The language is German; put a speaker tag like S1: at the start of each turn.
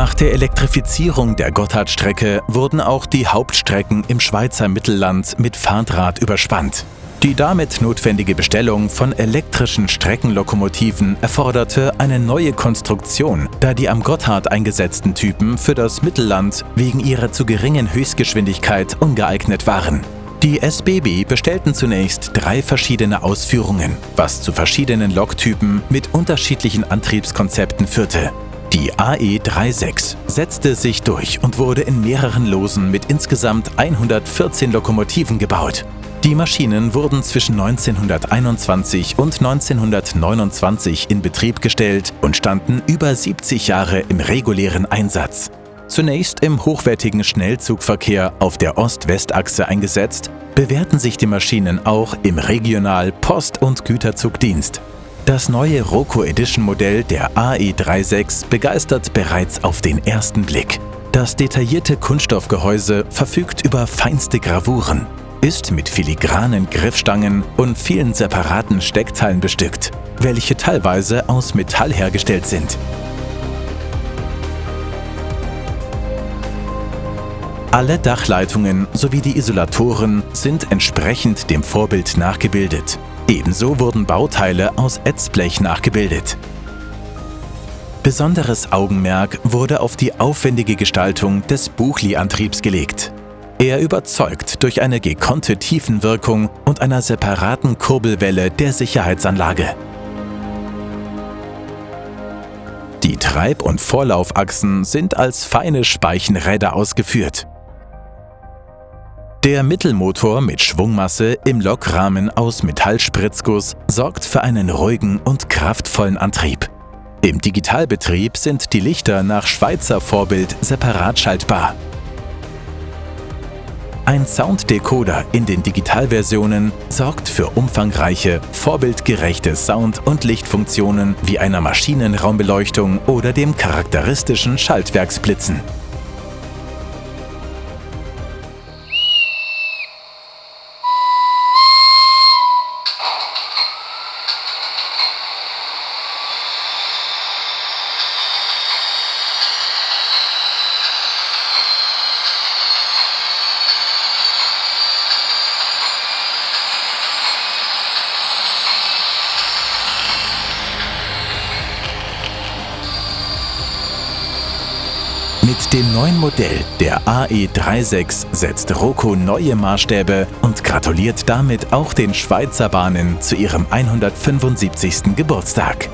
S1: Nach der Elektrifizierung der Gotthardstrecke wurden auch die Hauptstrecken im Schweizer Mittelland mit Fahrdraht überspannt. Die damit notwendige Bestellung von elektrischen Streckenlokomotiven erforderte eine neue Konstruktion, da die am Gotthard eingesetzten Typen für das Mittelland wegen ihrer zu geringen Höchstgeschwindigkeit ungeeignet waren. Die SBB bestellten zunächst drei verschiedene Ausführungen, was zu verschiedenen Loktypen mit unterschiedlichen Antriebskonzepten führte. Die AE36 setzte sich durch und wurde in mehreren Losen mit insgesamt 114 Lokomotiven gebaut. Die Maschinen wurden zwischen 1921 und 1929 in Betrieb gestellt und standen über 70 Jahre im regulären Einsatz. Zunächst im hochwertigen Schnellzugverkehr auf der Ost-West-Achse eingesetzt, bewährten sich die Maschinen auch im Regional-, Post- und Güterzugdienst. Das neue Roco Edition Modell der AE36 begeistert bereits auf den ersten Blick. Das detaillierte Kunststoffgehäuse verfügt über feinste Gravuren, ist mit filigranen Griffstangen und vielen separaten Steckteilen bestückt, welche teilweise aus Metall hergestellt sind. Alle Dachleitungen sowie die Isolatoren sind entsprechend dem Vorbild nachgebildet. Ebenso wurden Bauteile aus Ätzblech nachgebildet. Besonderes Augenmerk wurde auf die aufwendige Gestaltung des Buchli-Antriebs gelegt. Er überzeugt durch eine gekonnte Tiefenwirkung und einer separaten Kurbelwelle der Sicherheitsanlage. Die Treib- und Vorlaufachsen sind als feine Speichenräder ausgeführt. Der Mittelmotor mit Schwungmasse im Lokrahmen aus Metallspritzguss sorgt für einen ruhigen und kraftvollen Antrieb. Im Digitalbetrieb sind die Lichter nach Schweizer Vorbild separat schaltbar. Ein Sounddecoder in den Digitalversionen sorgt für umfangreiche, vorbildgerechte Sound- und Lichtfunktionen wie einer Maschinenraumbeleuchtung oder dem charakteristischen Schaltwerksblitzen. Mit dem neuen Modell der AE36 setzt Roco neue Maßstäbe und gratuliert damit auch den Schweizer Bahnen zu ihrem 175. Geburtstag.